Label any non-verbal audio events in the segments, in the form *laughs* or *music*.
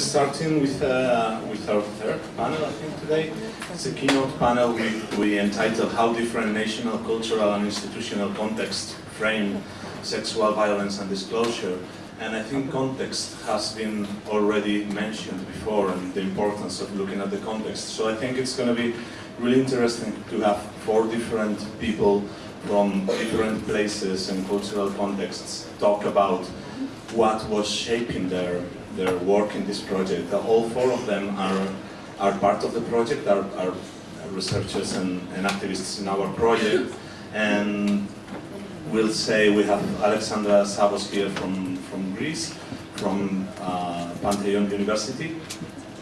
starting with, uh, with our third panel, I think, today. It's a keynote panel we, we entitled How Different National, Cultural and Institutional Contexts Frame Sexual Violence and Disclosure. And I think context has been already mentioned before and the importance of looking at the context. So I think it's going to be really interesting to have four different people from different places and cultural contexts talk about what was shaping their, their work in this project. All four of them are, are part of the project, are, are researchers and, and activists in our project. And we'll say we have Alexandra Zavos here from, from Greece, from uh, Panteion University,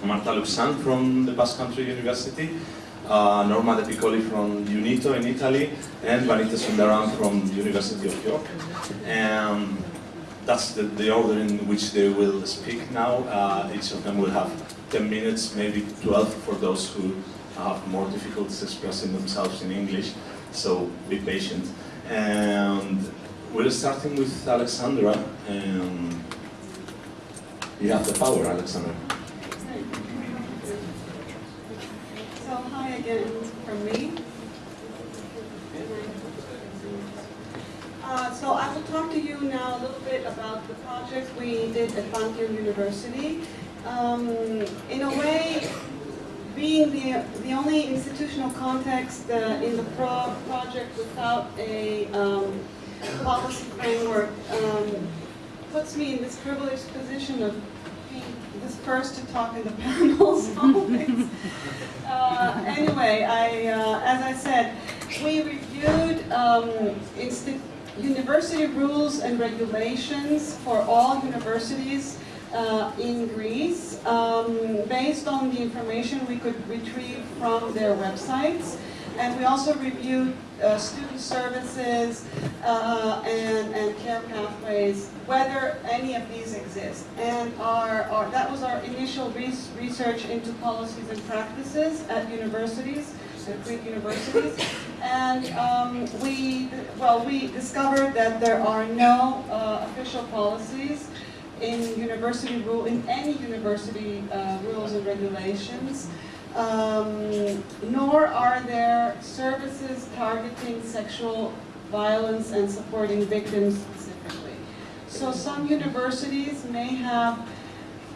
Marta Luxan from the Basque Country University, uh, Norma De Piccoli from UNITO in Italy, and Vanita Sundaram from University of York. And that's the, the order in which they will speak now. Uh, each of them will have 10 minutes, maybe 12 for those who have more difficulties expressing themselves in English, so be patient. And we're starting with Alexandra. And you have the power, Alexandra. So hi again from me. Uh, so I will talk to you now a little bit about the project we did at Panteion University. Um, in a way, being the, the only institutional context uh, in the pro project without a um, policy framework um, puts me in this privileged position of being this first to talk in the *laughs* panels *laughs* always. Uh, anyway, I, uh, as I said, we reviewed um, university rules and regulations for all universities uh, in Greece um, based on the information we could retrieve from their websites. And we also reviewed uh, student services uh, and, and care pathways, whether any of these exist. And our, our, that was our initial res research into policies and practices at universities, at Greek universities. *laughs* And um, we, well, we discovered that there are no uh, official policies in university rule, in any university uh, rules and regulations, um, nor are there services targeting sexual violence and supporting victims specifically. So some universities may have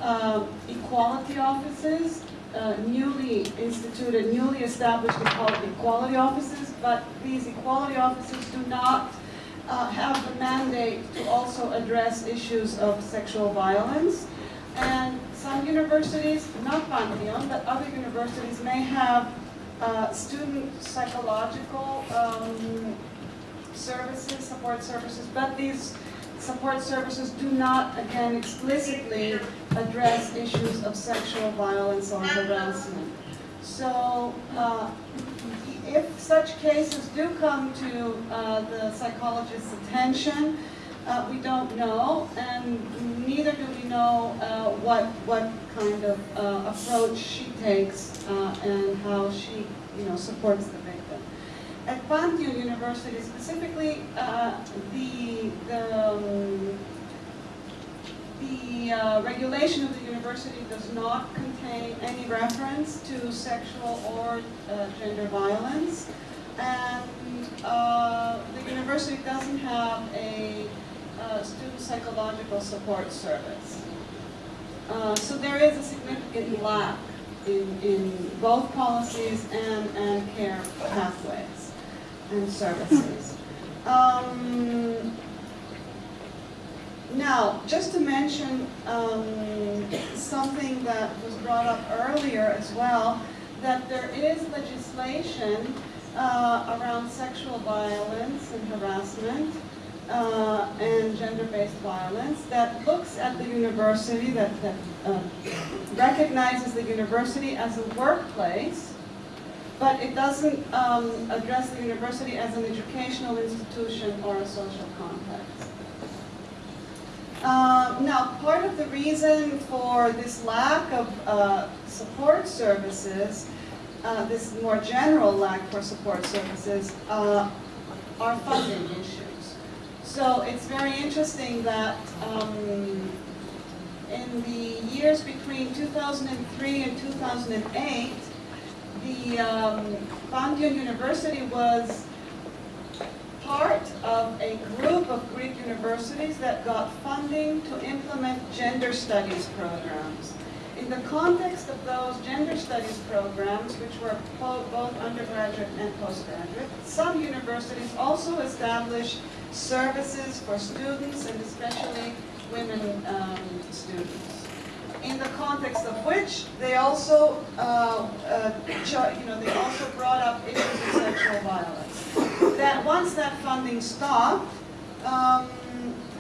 uh, equality offices, uh, newly instituted, newly established equality offices, but these equality offices do not uh, have the mandate to also address issues of sexual violence. And some universities, not Panteion, but other universities may have uh, student psychological um, services, support services, but these support services do not, again, explicitly address issues of sexual violence or harassment. So uh, if such cases do come to uh, the psychologist's attention, uh, we don't know, and neither do we know uh, what what kind of uh, approach she takes uh, and how she, you know, supports the victim. At Panteion University, specifically, uh, the the um, the uh, regulation of the university does not contain any reference to sexual or uh, gender violence. And uh, the university doesn't have a uh, student psychological support service. Uh, so there is a significant lack in, in both policies and, and care pathways and services. Um, now, just to mention um, something that was brought up earlier as well, that there is legislation uh, around sexual violence and harassment uh, and gender-based violence that looks at the university, that, that uh, recognizes the university as a workplace, but it doesn't um, address the university as an educational institution or a social context. Uh, now, part of the reason for this lack of uh, support services, uh, this more general lack for support services, uh, are funding issues. So it's very interesting that um, in the years between 2003 and 2008, the um, University was part of a group of Greek universities that got funding to implement gender studies programs. In the context of those gender studies programs, which were both undergraduate and postgraduate, some universities also established services for students and especially women um, students. In the context of which they also, uh, uh, you know, they also brought up issues of sexual violence. That once that funding stopped, um,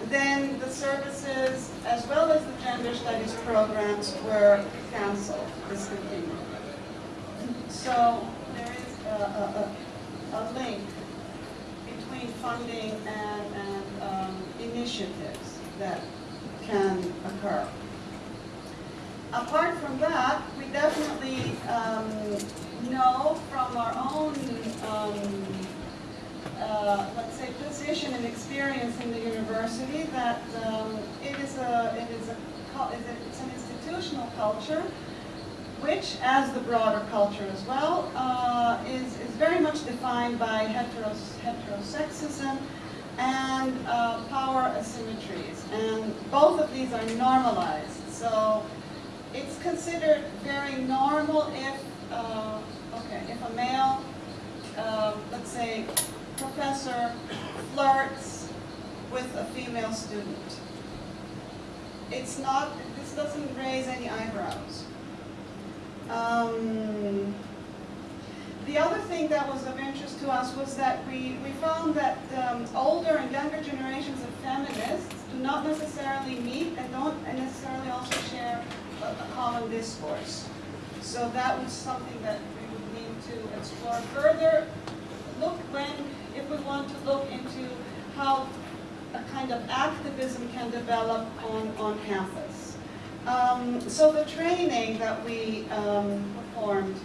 then the services as well as the gender studies programs were canceled, discontinued. So there is a, a, a, link between funding and, and um, initiatives that can occur. Apart from that, we definitely um, know from our own, um, uh, let's say, position and experience in the university that um, it is a, it is a, it's an institutional culture which, as the broader culture as well, uh, is, is very much defined by heteros, heterosexism and uh, power asymmetries. And both of these are normalized. So it's considered very normal if, uh, okay, if a male, uh, let's say, professor flirts with a female student. It's not, this doesn't raise any eyebrows. Um, the other thing that was of interest to us was that we, we found that um, older and younger generations of feminists do not necessarily meet and don't necessarily also share a, a common discourse. So that was something that we would need to explore further. Look when, if we want to look into how a kind of activism can develop on, on campus. Um, so the training that we um, performed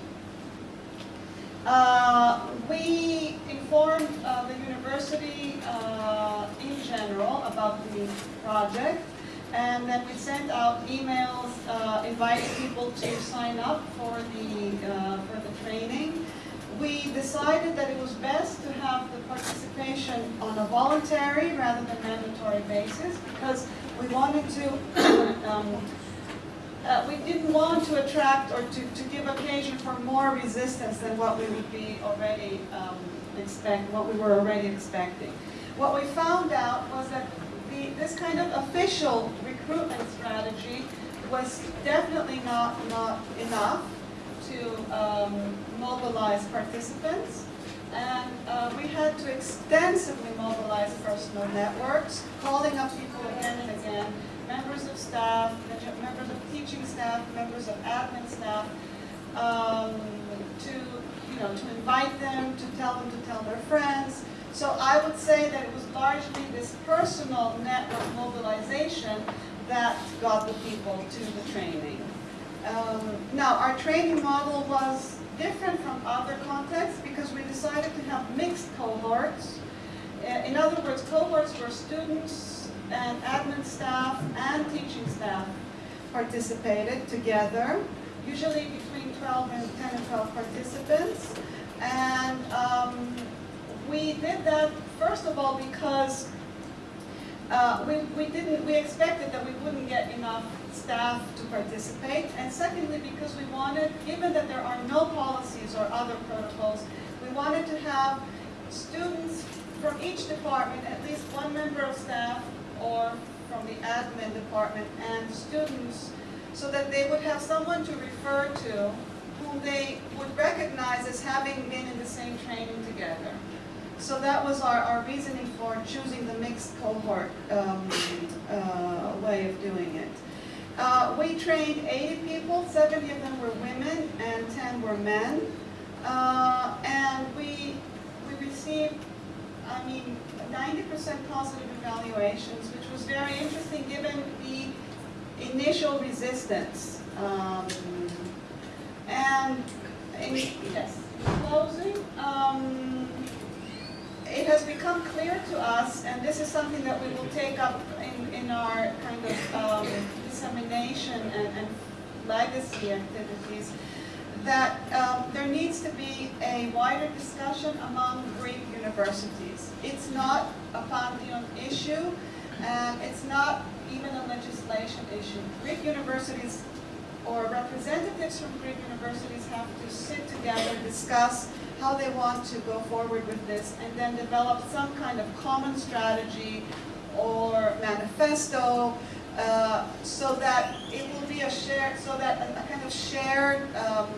uh, we informed uh, the university uh, in general about the project, and then we sent out emails uh, inviting people to sign up for the uh, for the training. We decided that it was best to have the participation on a voluntary rather than mandatory basis because we wanted to *coughs* um, uh, we didn't want to attract or to, to give occasion for more resistance than what we would be already um, expect, what we were already expecting. What we found out was that the, this kind of official recruitment strategy was definitely not, not enough to um, mobilize participants. And uh, we had to extensively mobilize personal networks, calling up people again and again, members of staff, members of teaching staff, members of admin staff, um, to, you know, to invite them, to tell them to tell their friends. So I would say that it was largely this personal network mobilization that got the people to the training. Um, now, our training model was different from other contexts because we decided to have mixed cohorts. Uh, In other words, cohorts where students and admin staff and teaching staff participated together, usually between 12 and 10 and 12 participants. And um, we did that, first of all, because uh, we, we didn't, we expected that we wouldn't get enough staff to participate. And secondly, because we wanted, given that there are no policies or other protocols, we wanted to have students from each department, at least one member of staff or from the admin department and students, so that they would have someone to refer to whom they would recognize as having been in the same training together. So that was our, our reasoning for choosing the mixed cohort um, uh, way of doing it. Uh, we trained 80 people, 70 of them were women and 10 were men. Uh, and we, we received, I mean, 90% positive evaluations, which was very interesting given the initial resistance. Um, and in, yes, in closing, um, it has become clear to us, and this is something that we will take up in, in our kind of um, dissemination and, and legacy activities, that um, there needs to be a wider discussion among Greek universities. It's not a Panteion issue, and it's not even a legislation issue. Greek universities or representatives from Greek universities have to sit together, discuss how they want to go forward with this, and then develop some kind of common strategy or manifesto uh, so that it will be a shared, so that a, a kind of shared um,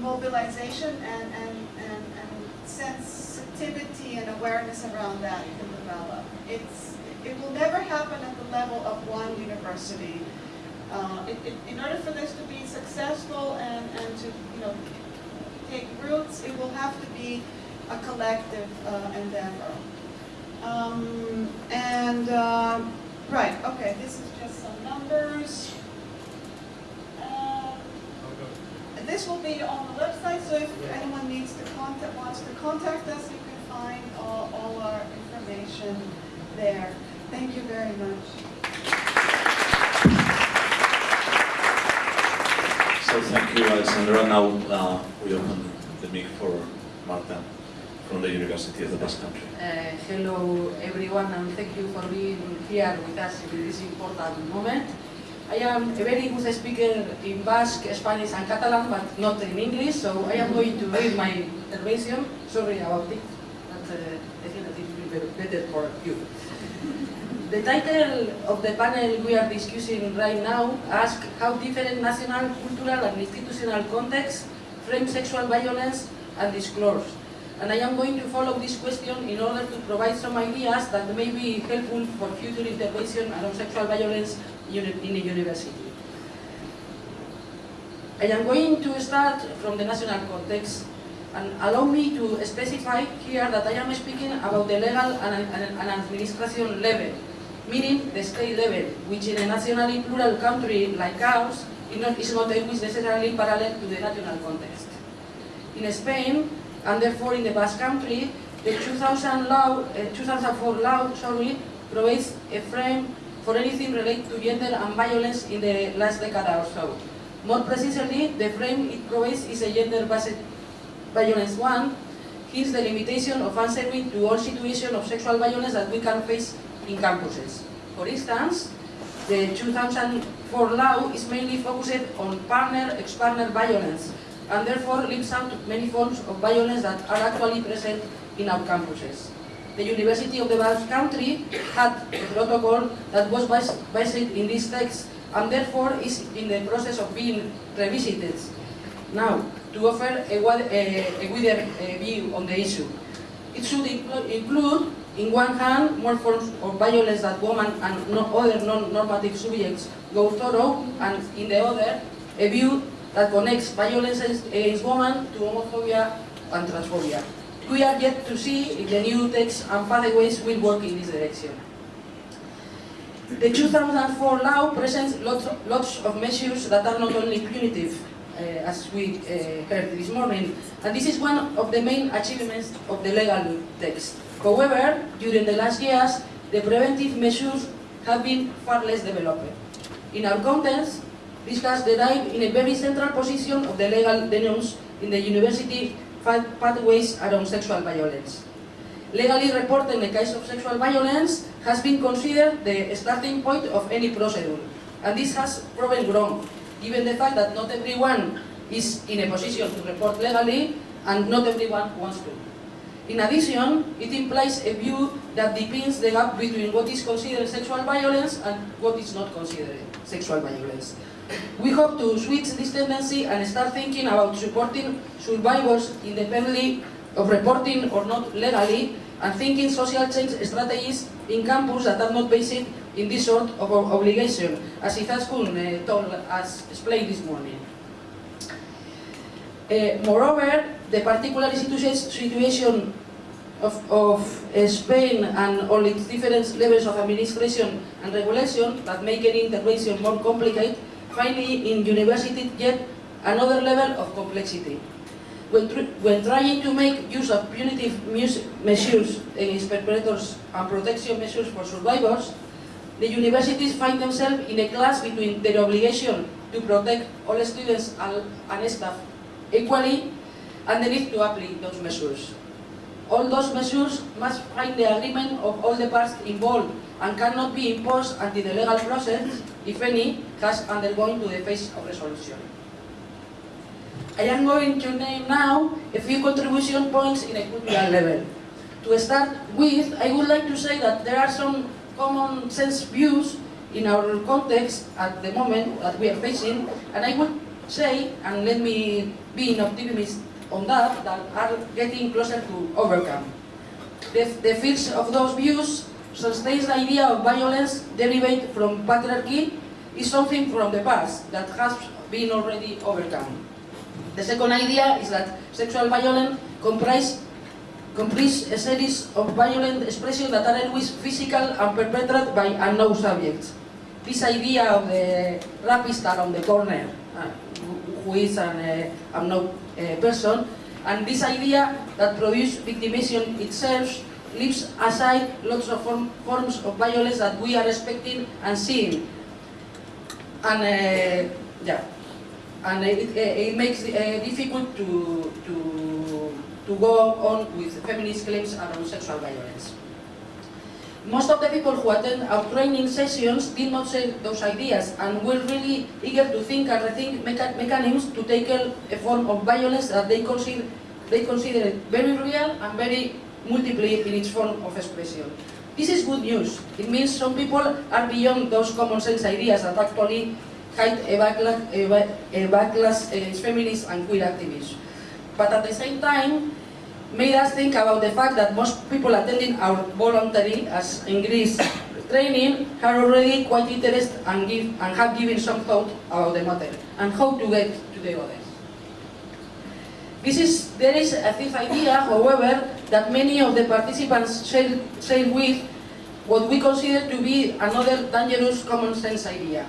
mobilization and, and, and, and sensitivity and awareness around that can develop. It's, it will never happen at the level of one university. Uh, it, it, in order for this to be successful and, and to you know take roots, it will have to be a collective uh, endeavor. Um, and uh, right, okay, this is just some numbers. Uh, this will be on the website, so if anyone needs to contact, wants to contact us, you can find all, all our information there. Thank you very much. So thank you, Alexandra. Now uh, we open the mic for Marta from the University of the Basque Country. Uh, hello everyone and thank you for being here with us in this important moment. I am a very good speaker in Basque, Spanish and Catalan, but not in English, so I am going to read my intervention. Sorry about it, but uh, I think that it will be better for you. The title of the panel we are discussing right now asks how different national, cultural and institutional contexts frame sexual violence and disclose. And I am going to follow this question in order to provide some ideas that may be helpful for future intervention around sexual violence in the university. I am going to start from the national context and allow me to specify here that I am speaking about the legal and, administration level, meaning the state level, which in a nationally plural country like ours is not, is not always necessarily parallel to the national context. In Spain, and therefore in the Basque Country, the 2000 law, uh, 2004 law sorry, provides a frame for anything related to gender and violence in the last decade or so. More precisely, the frame it provides is a gender-based violence one, hence the limitation of answering to all situations of sexual violence that we can face in campuses. For instance, the 2004 law is mainly focused on partner, ex-partner violence, and therefore leaves out many forms of violence that are actually present in our campuses. The University of the Basque Country had a protocol that was based in this text and therefore is in the process of being revisited now to offer a, a, a wider uh, view on the issue. It should include, in one hand, more forms of violence that women and no other non-normative subjects go through, and in the other, a view that connects violence against women to homophobia and transphobia. We are yet to see if the new text and pathways will work in this direction. The 2004 law presents lots of, lots of measures that are not only punitive, uh, as we uh, heard this morning, and this is one of the main achievements of the legal text. However, during the last years, the preventive measures have been far less developed. In our context, this has derived in a very central position of the legal denounced in the university pathways around sexual violence. Legally reporting the case of sexual violence has been considered the starting point of any procedure, and this has proven wrong, given the fact that not everyone is in a position to report legally, and not everyone wants to. In addition, it implies a view that depends the gap between what is considered sexual violence and what is not considered sexual violence. We hope to switch this tendency and start thinking about supporting survivors independently of reporting or not legally and thinking social change strategies in campus that are not based in this sort of obligation, as Izaskun uh, told us, explained this morning. Uh, moreover, the particular situation of, of uh, Spain and all its different levels of administration and regulation that make any intervention more complicated, finally in university yet another level of complexity. When, when trying to make use of punitive measures against perpetrators and protection measures for survivors, the universities find themselves in a class between their obligation to protect all students and and staff equally and the need to apply those measures. All those measures must find the agreement of all the parts involved and cannot be imposed until the legal process, if any, has undergone to the phase of resolution. I am going to name now a few contribution points in a cultural level. To start with, I would like to say that there are some common sense views in our context at the moment that we are facing, and I would say, and let me be an optimist on that, that are getting closer to overcome. The, the fields of those views sustains the idea of violence derived from patriarchy is something from the past that has been already overcome. The second idea is that sexual violence comprise, comprise a series of violent expressions that are always physical and perpetrated by unknown subjects. This idea of the rapist around the corner, uh, who is an uh, unknown uh, person, and this idea that produce victimization itself leaves aside lots of form, forms of violence that we are expecting and seeing. And uh, yeah, and it, it makes it difficult to, to, to go on with feminist claims around sexual violence. Most of the people who attend our training sessions did not share those ideas and were really eager to think and rethink mecha mechanisms to tackle a form of violence that they consider, they consider very real and very multiple in its form of expression. This is good news. It means some people are beyond those common sense ideas that actually hide a backlash, a backlash against feminists and queer activists. But at the same time, made us think about the fact that most people attending our voluntary, as in Greece, training are already quite interested and, give, and have given some thought about the matter and how to get to the others. This is, there is a fifth idea, however, that many of the participants share, share with what we consider to be another dangerous common sense idea.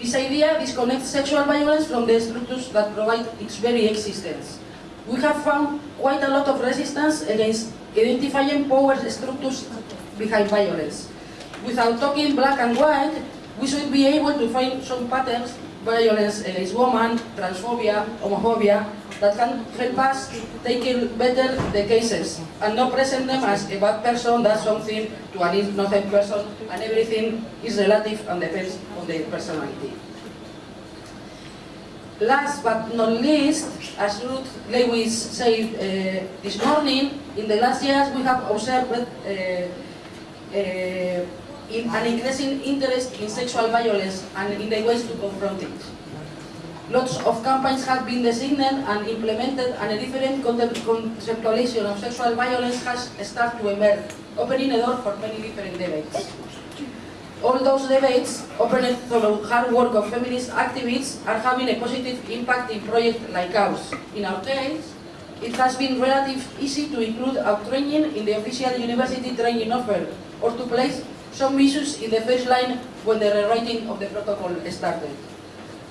This idea disconnects sexual violence from the structures that provide its very existence. We have found quite a lot of resistance against identifying power structures behind violence. Without talking black and white, we should be able to find some patterns, violence against women, transphobia, homophobia, that can help us take better the cases and not present them as a bad person does something to an innocent person and everything is relative and depends on their personality. Last but not least, as Ruth Lewis said uh, this morning, in the last years we have observed uh, uh, in an increasing interest in sexual violence and in the ways to confront it. Lots of campaigns have been designed and implemented and a different conceptualization of sexual violence has started to emerge, opening a door for many different debates. All those debates, opened through hard work of feminist activists, are having a positive impact in projects like ours. In our case, it has been relatively easy to include our training in the official university training offer, or to place some issues in the first line when the rewriting of the protocol started.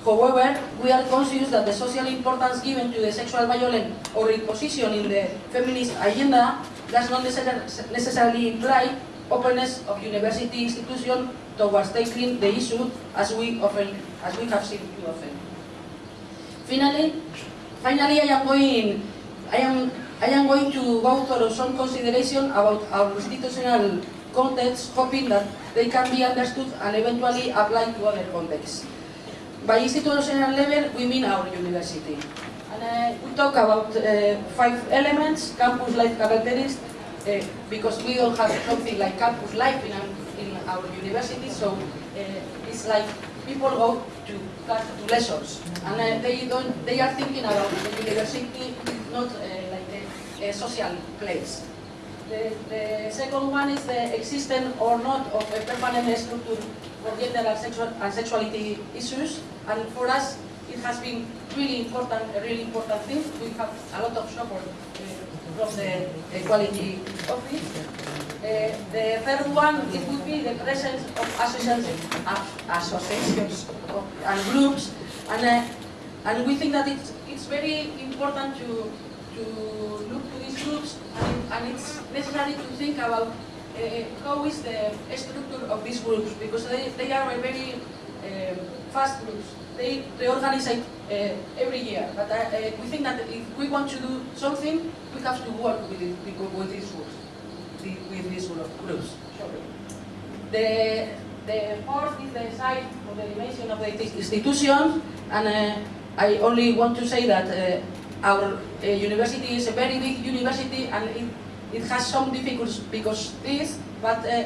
However, we are conscious that the social importance given to the sexual violence or its position in the feminist agenda does not necessarily imply openness of university institutions towards tackling the issue as we often as we have seen too often. Finally, finally I am going I am I am going to go through some consideration about our institutional context, hoping that they can be understood and eventually applied to other contexts. By institutional level, we mean our university. And uh, we talk about uh, five elements, campus life characteristics, uh, because we don't have something like campus life in our, university, so uh, it's like people go to, to lessons, and uh, they don't. They are thinking about the university, not uh, like a, a, social place. The, the second one is the existence or not of a permanent structure for gender and, sexual, and sexuality issues, and for us it has been really important, a really important thing. We have a lot of support uh, from the Equality Office. Uh, the third one, it would be the presence of associations, associations and groups, and, uh, and we think that it's, it's very important to, to look to these groups, and, and it's necessary to think about uh, how is the structure of these groups because they, they are very um, fast groups. They reorganize uh, every year, but uh, uh, we think that if we want to do something, we have to work with, it, with these groups, with these group- groups. The, the fourth is the size of the dimension of the institution, and uh, I only want to say that uh, our uh, university is a very big university, and it, it has some difficulties because this, but uh,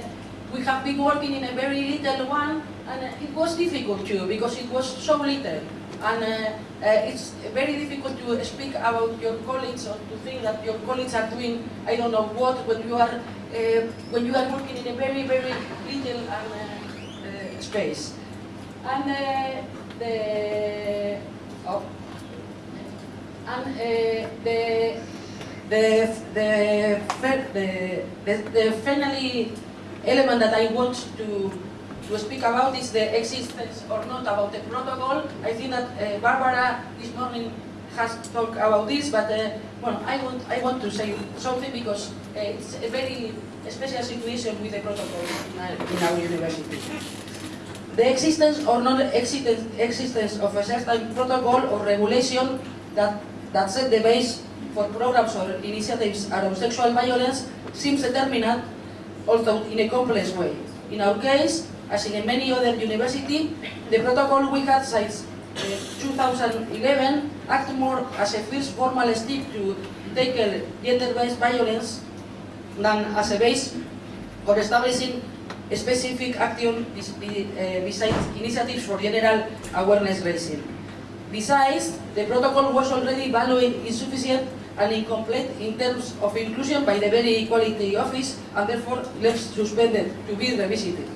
we have been working in a very little one, and it was difficult too because it was so little. And uh, uh, it's very difficult to speak about your colleagues or to think that your colleagues are doing I don't know what when you are uh, when you are working in a very very little um, uh, space. And the oh, and the the the the the, the finally element that I want to to speak about is the existence or not about the protocol. I think that uh, Barbara this morning has talked about this, but uh, well, I want I want to say something because uh, it's a very special situation with the protocol in our, university. The existence or non-existence existence of a certain protocol or regulation that, that set the base for programs or initiatives around sexual violence seems determinant, although in a complex way. In our case, as in many other universities, the protocol we had since uh, 2011 act more as a first formal step to tackle gender-based violence than as a base for establishing specific action uh, besides initiatives for general awareness raising. Besides, the protocol was already valued insufficient and incomplete in terms of inclusion by the Very Equality Office and therefore left suspended to be revisited.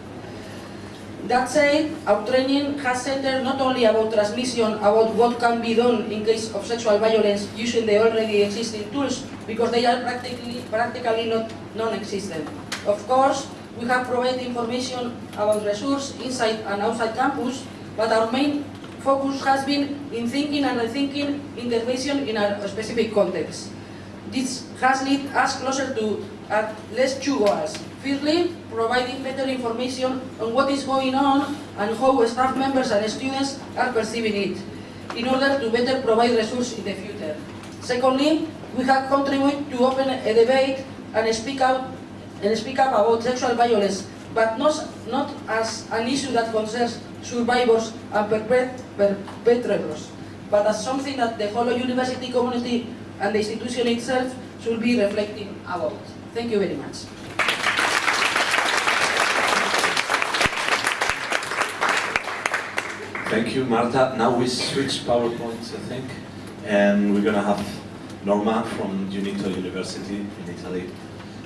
That said, our training has centered not only about transmission about what can be done in case of sexual violence using the already existing tools, because they are practically, practically not non-existent. Of course, we have provided information about resources inside and outside campus, but our main focus has been in thinking and rethinking intervention in a specific context. This has led us closer to at least two goals. Firstly, providing better information on what is going on and how staff members and students are perceiving it, in order to better provide resources in the future. Secondly, we have contributed to open a debate and speak out and speak up about sexual violence, but not, not as an issue that concerns survivors and perpet- perpetrators, but as something that the whole university community and the institution itself should be reflecting about. Thank you very much. Thank you, Marta. Now we switch PowerPoints, I think, and we're gonna have Norma from Unito University in Italy,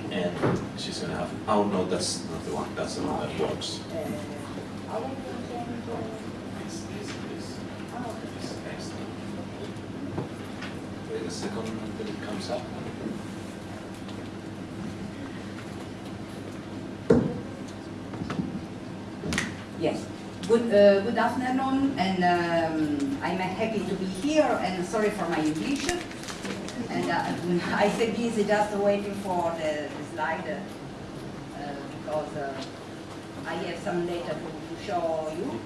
and she's gonna have. Oh no, that's not the one. That's the one that works. Wait a second until it comes up. Yes. Good, uh, good afternoon, and um, I'm happy to be here, and sorry for my English. And uh, *laughs* I say busy just waiting for the, the slide, uh, because uh, I have some data to, to show you.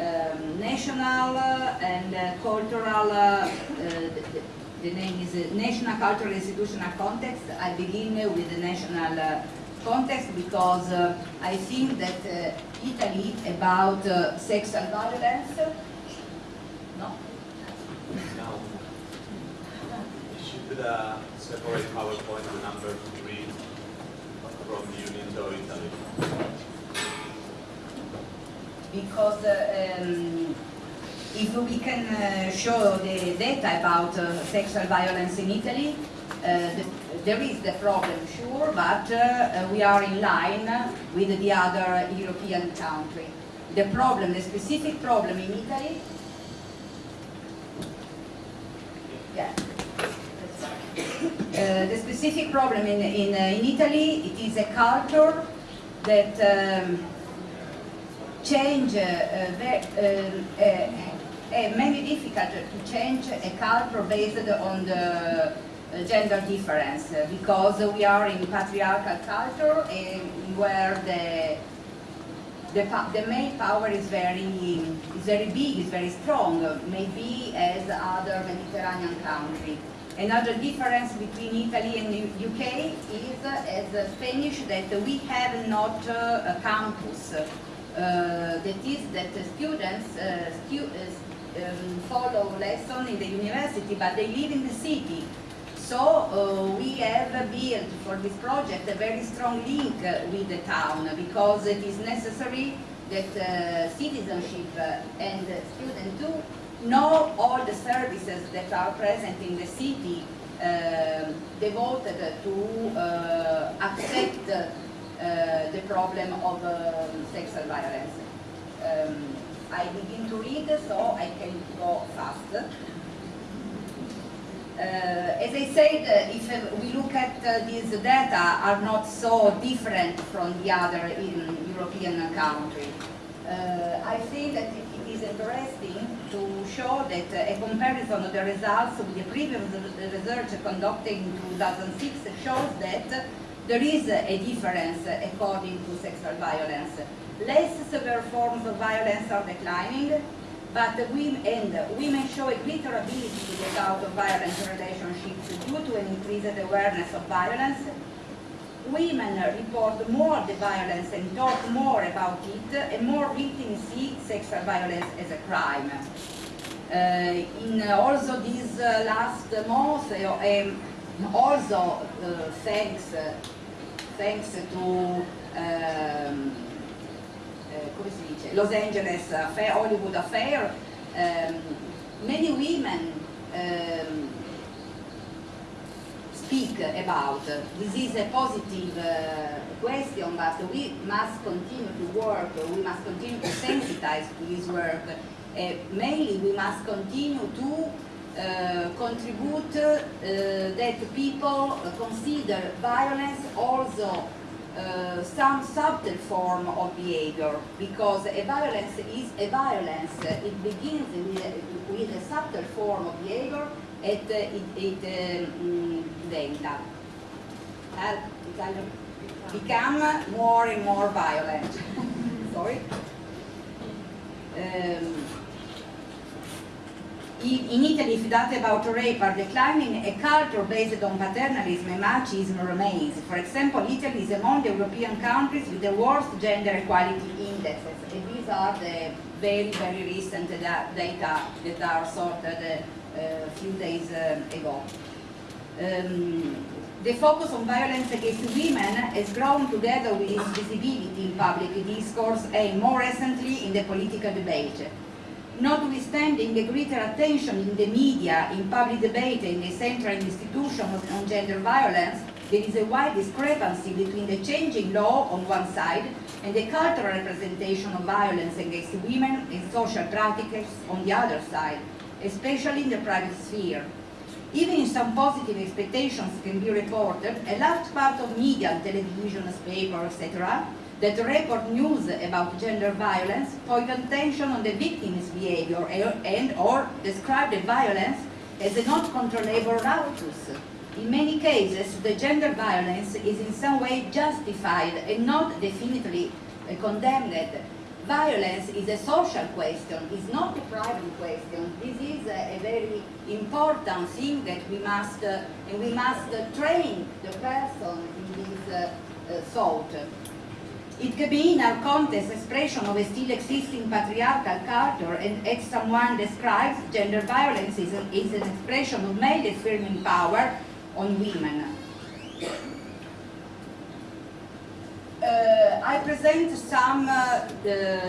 Um, national uh, and uh, cultural, uh, the, the name is National Cultural Institutional Context. I begin with the national context because uh, I think that uh, Italy about uh, sexual violence, no, Now, you should separate PowerPoint number three from Unito Italy. because uh, um, if we can uh, show the data about uh, sexual violence in Italy, uh, the, there is the problem, sure, but uh, we are in line with the other European country. The problem, the specific problem in Italy, yeah. Uh, the specific problem in, in, uh, in Italy, it is a culture that um, change, uh, uh, ve- um, uh, uh, maybe difficult to change a culture based on the gender difference uh, because we are in patriarchal culture and where the the, the male power is very is very big, is very strong, uh, maybe as other Mediterranean countries. Another difference between Italy and UK is, uh, as Spanish, that we have not uh, a campus. Uh, that is that students uh, stu- uh, um, follow lesson in the university, but they live in the city. So uh, we have built for this project a very strong link uh, with the town because it is necessary that uh, citizenship uh, and students do know all the services that are present in the city um devoted to uh, accept uh, the problem of um, sexual violence. Um, I begin to read, so I can go fast. Uh, as I said, uh, if we look at uh, these data are not so different from the other in European country. I think that it is interesting to show that a comparison of the results with the previous research conducted in 2006 shows that there is a difference according to sexual violence. Less severe forms of violence are declining, but women, and women show a greater ability to get out of violent relationships due to an increased awareness of violence. Women report more the violence and talk more about it, and more victims see sexual violence as a crime. Uh, in also these uh, last months, uh, um, also uh, thanks, uh, thanks to um, come si dice, Los Angeles Affair, Hollywood Affair, um, many women um, speak about. This is a positive uh, question, but we must continue to work, we must continue to sensitize to this work. Uh, mainly, we must continue to uh, contribute that people consider violence also uh, some subtle form of behavior because a violence is a violence. It begins with, with a subtle form of behavior and uh, it, it um, uh, become more and more violent. *laughs* Sorry. Um, in Italy, if data about rape are declining, a culture based on paternalism and machismo remains. For example, Italy is among the European countries with the worst gender equality indexes. And these are the very, very recent data that are sorted uh, a few days um, ago. Um, the focus on violence against women has grown together with its visibility in public discourse and more recently in the political debate. Notwithstanding the greater attention in the media, in public debate and the central institution on gender violence, there is a wide discrepancy between the changing law on one side and the cultural representation of violence against women and social practices on the other side, especially in the private sphere. Even if some positive expectations can be reported, a large part of media, television, newspapers, etc., that report news about gender violence point attention on the victim's behavior and or describe the violence as a not controllable raptus. In many cases, the gender violence is in some way justified and not definitely uh, condemned. Violence is a social question, it's not a private question. This is a, very important thing that we must, uh, and we must train the person in this uh, uh, thought. It can be in our context expression of a still existing patriarchal culture and as someone describes, gender violence is, a, is an expression of male affirming power on women. Uh, I present some uh,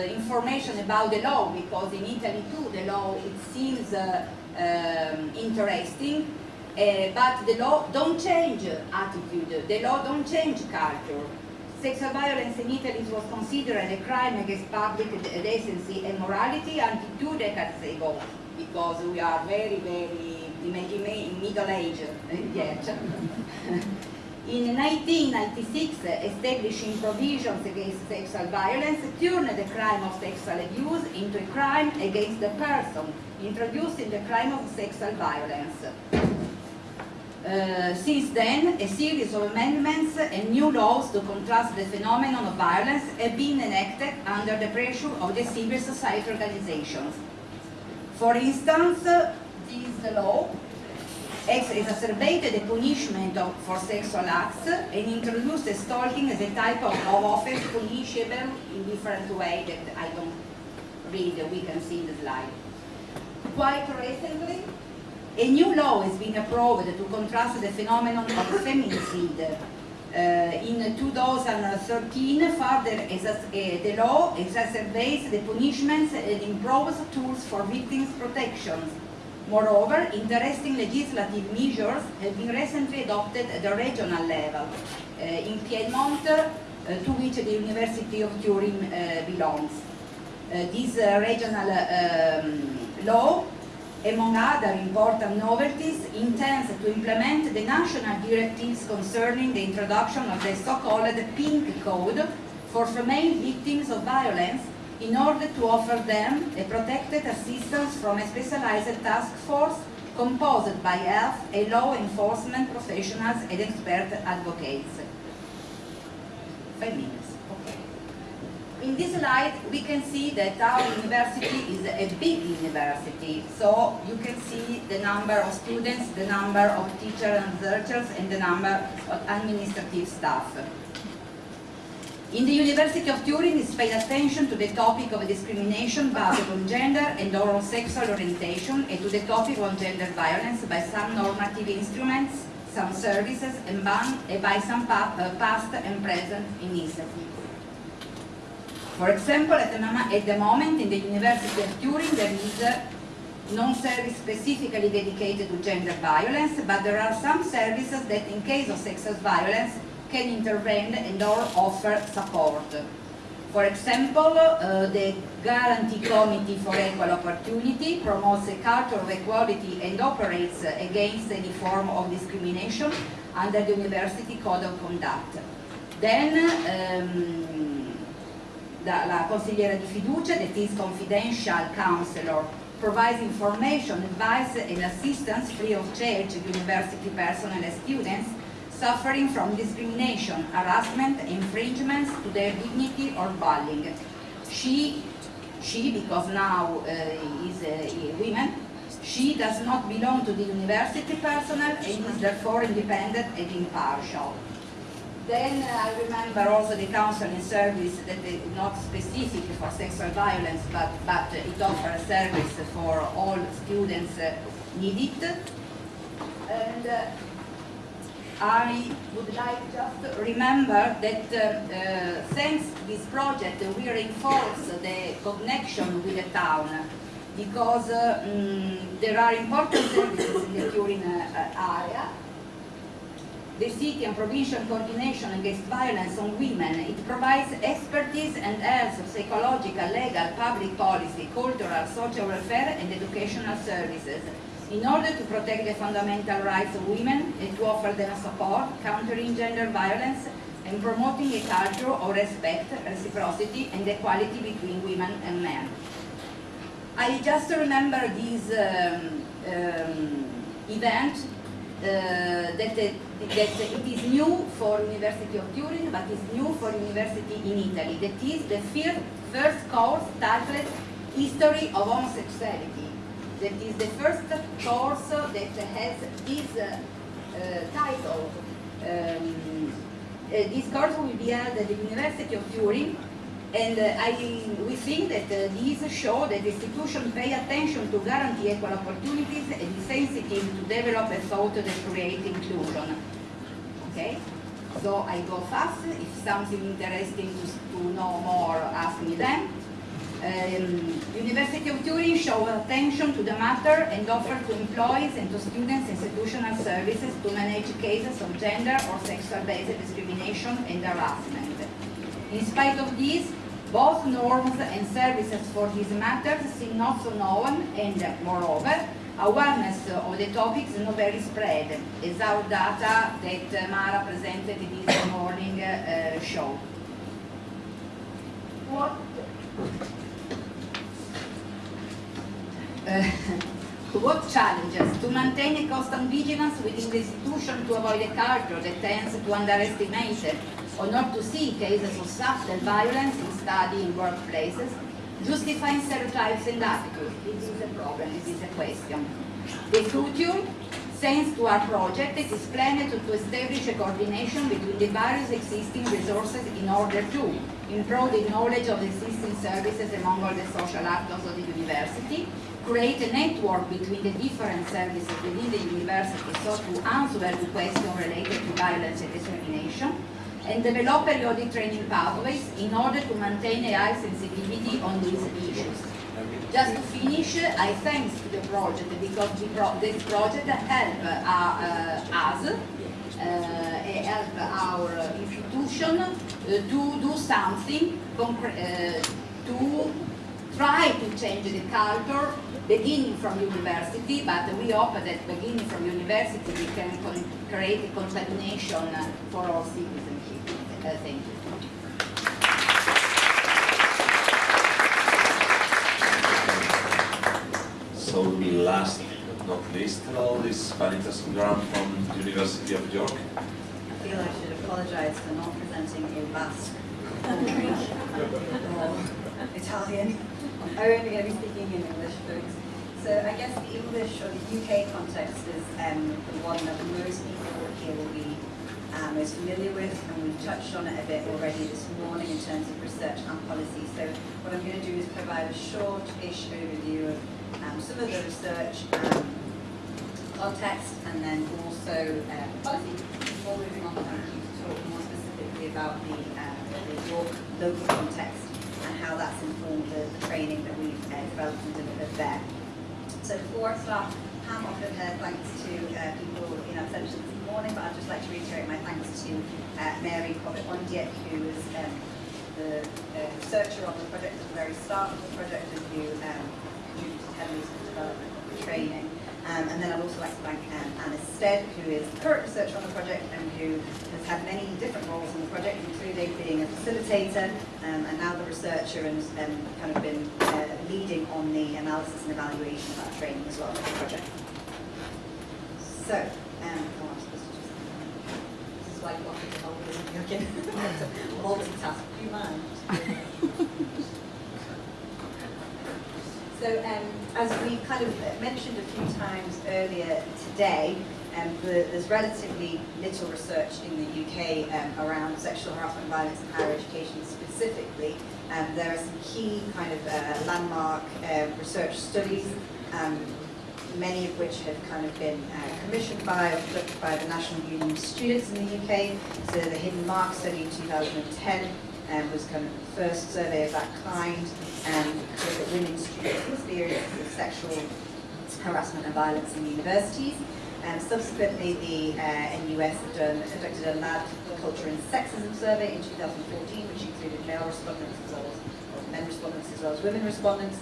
information about the law because in Italy too the law it seems uh, um, interesting, uh, but the law don't change attitude, the law don't change culture. Sexual violence in Italy was considered a crime against public decency and morality until two decades ago, because we are very, very in middle age eh? yet. *laughs* In 1996, establishing provisions against sexual violence turned the crime of sexual abuse into a crime against the person, introducing the crime of sexual violence. Uh, since then, a series of amendments and new laws to contrast the phenomenon of violence have been enacted under the pressure of the civil society organizations. For instance, this law exacerbated the punishment of, for sexual acts and introduced stalking as a type of, of offense punishable in different way that I don't read, we can see in the slide. Quite recently, a new law has been approved to contrast the phenomenon of feminicide. Uh, in 2013, further, uh, the law exacerbates the punishments and improves tools for victims' protection. Moreover, interesting legislative measures have been recently adopted at the regional level. Uh, in Piedmont, uh, to which the University of Turin uh, belongs. Uh, this uh, regional um, law among other important novelties, intends to implement the national directives concerning the introduction of the so-called pink code for female victims of violence in order to offer them a protected assistance from a specialized task force composed by health and law enforcement professionals and expert advocates. Five minutes. In this slide, we can see that our university is a big university. So you can see the number of students, the number of teachers and researchers, and the number of administrative staff. In the University of Turin, it's paid attention to the topic of discrimination based on gender and or sexual orientation, and to the topic of gender violence by some normative instruments, some services, and by some uh, past and present initiatives. For example, at the, at the moment in the University of Turin there is a non-service specifically dedicated to gender violence, but there are some services that in case of sexual violence can intervene and or offer support. For example, uh, the Guarantee Committee for Equal Opportunity promotes a culture of equality and operates against any form of discrimination under the University Code of Conduct. Then, um, la consigliera di fiducia, that is confidential counselor, provides information, advice and assistance free of charge to university personnel and students suffering from discrimination, harassment, infringements to their dignity or bullying. She, she because now uh, is a woman, she does not belong to the university personnel and is therefore independent and impartial. Then uh, I remember also the counseling service that is not specific for sexual violence, but, but it offers a service for all students uh, need it. And uh, I would like just to remember that uh, thanks to this project we reinforce the connection with the town because mm, there are important services in the Turin area the city and provincial coordination against violence on women. It provides expertise and health, psychological, legal, public policy, cultural, social welfare and educational services in order to protect the fundamental rights of women and to offer them support, countering gender violence and promoting a culture of respect, reciprocity and equality between women and men. I just remember this um, um, event uh, that, uh, that it is new for University of Turin, but it's new for university in Italy. That is the first, first course titled History of Homosexuality. That is the first course that has this uh, uh title. Um, uh, this course will be held at the University of Turin and uh, I, we think that uh, these show that institutions pay attention to guarantee equal opportunities and is sensitive to develop a thought that create inclusion. Okay? So I go fast. If something interesting to, to know more, ask me then. Um, University of Turin show attention to the matter and offer to employees and to students institutional services to manage cases of gender or sexual-based discrimination and harassment. In spite of this, both norms and services for these matters seem not so known and, moreover, awareness of the topics is not very spread, as our data that Mara presented this morning uh, show. What, uh, *laughs* What challenges? To maintain a constant vigilance within the institution to avoid a culture that tends to underestimate or not to see cases of subtle violence in study in workplaces, justifying stereotypes and attitudes. This is a problem, this is a question. The future, thanks to our project, it is planned to, to establish a coordination between the various existing resources in order to improve the knowledge of existing services among all the social actors of the university, create a network between the different services within the university so to answer the question related to violence and discrimination, and develop periodic training pathways in order to maintain a high sensitivity on these issues. Just to finish, I thanks to the project because the pro this project help uh, uh, us, uh, help our institution uh, to do something uh, to try to change the culture beginning from university, but we hope that beginning from university we can create a continuation for all citizenship. Thank you. So last but not least, hello, this is Vanita Sundaram from the University of York. I feel I should apologise for not presenting a Basque country or Italian. I'm only going to be speaking in English, folks. So I guess the English or the UK context is um, the one that most people here will be uh, most familiar with, and we've touched on it a bit already this morning in terms of research and policy. So what I'm going to do is provide a short-ish overview of um, some of the research um, context and then also uh, policy before moving on to talk more specifically about the, uh, the local context and how that's informed the, the training that we've uh, developed and delivered there. So before I start, Pam offered her thanks to uh, people in absentia this morning, but I'd just like to reiterate my thanks to uh, Mary Cobbett-Ondiek, who was um, the uh, researcher on the project at the very start of the project and who um, contributed heavily to the development of the training. Um, and then I'd also like to thank um, Anna Stead, who is the current researcher on the project and who has had many different roles in the project, including being a facilitator um, and now the researcher and um, kind of been uh, leading on the analysis and evaluation of that training as well for the project. So, um, oh, I'm supposed to just, this is like what it's Okay. multitask. Do you mind? So um, as we kind of mentioned a few times earlier today, um, the, there's relatively little research in the UK um, around sexual harassment and violence in higher education specifically. Um, there are some key kind of uh, landmark uh, research studies, um, many of which have kind of been uh, commissioned by or conducted by the National Union of Students in the UK. So the Hidden Marks study in 2010 um, was kind of the first survey of that kind and looked at women students' experiences of sexual harassment and violence in universities. And subsequently, the uh, NUS had done, conducted a lad culture and sexism survey in 2014, which included male respondents as well as men respondents as well as women respondents.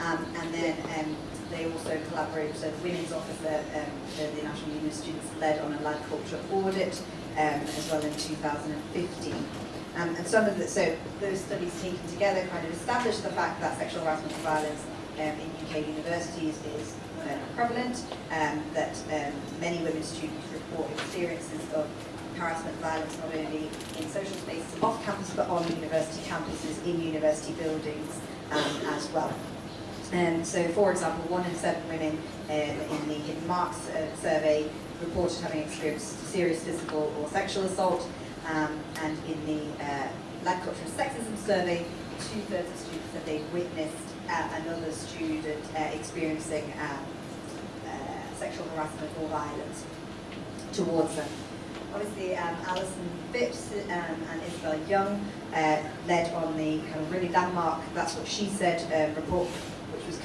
Um, and then um, they also collaborated, so the Women's Office, uh, um, the, the National Union of Students led on a lad culture audit um, as well in 2015. Um, and some of the, so those studies taken together kind of established the fact that sexual harassment and violence um, in UK universities is uh, prevalent, um, that um, many women students report experiences of harassment violence not only in social spaces off campus but on university campuses, in university buildings um, as well. And so, for example, one in seven women uh, in the Hidden Marks uh, survey reported having experienced serious physical or sexual assault, um, and in the uh, Lad Culture and Sexism survey, two-thirds of students said they'd witnessed uh, another student uh, experiencing sexual harassment or violence towards them. Obviously, um, Alison Phipps um, and Isabel Young led on the kind of really landmark, that's what she said, report,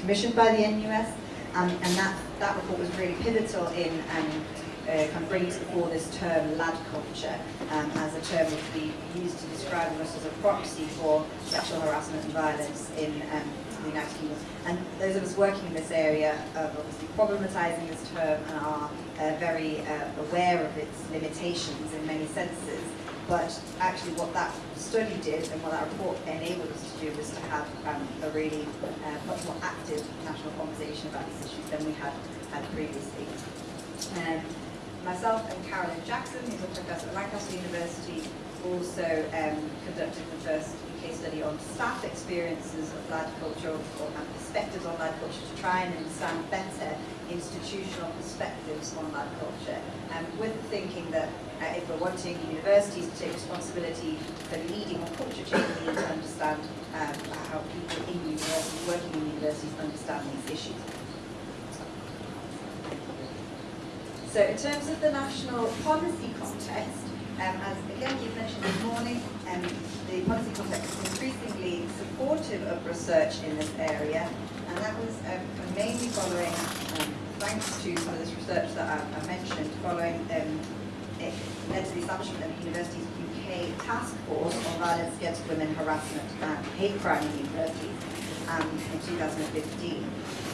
commissioned by the NUS, um, and that, that report was really pivotal in um, uh, kind of bringing to the fore this term lad culture um, as a term which we use to describe us as a proxy for sexual harassment and violence in um, the United Kingdom. And those of us working in this area are obviously problematizing this term and are uh, very uh, aware of its limitations in many senses. But actually what that study did and what that report enabled us to do was to have um, a really uh, much more active national conversation about these issues than we had had previously. Um, myself and Carolyn Jackson, who's a professor at Lancaster University, also um, conducted the first UK study on staff experiences of lad culture or and perspectives on lad culture to try and understand better institutional perspectives on that culture. Um, with thinking that uh, if we're wanting universities to take responsibility for leading on culture change, we need to understand um, how people in universities, working in universities, understand these issues. So in terms of the national policy context, um, as again you've mentioned this morning, um, the policy context is increasingly supportive of research in this area, and that was um, mainly following, um, thanks to some of this research that I, I mentioned, following um, it led to the establishment of the Universities UK Task Force on Violence Against Women, Harassment and Hate Crime in Universities um, in 2015.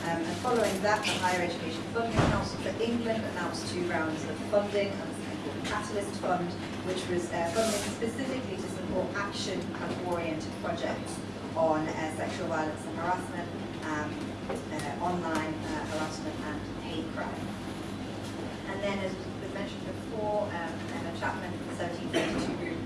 Um, and following that, the Higher Education Funding Council for England announced two rounds of funding and something called the Catalyst Fund, which was uh, funding specifically to support action and oriented projects on uh, sexual violence and harassment, um, uh, online uh, harassment and hate crime. And then, as was mentioned before, um, Emma Chapman from the 1752 group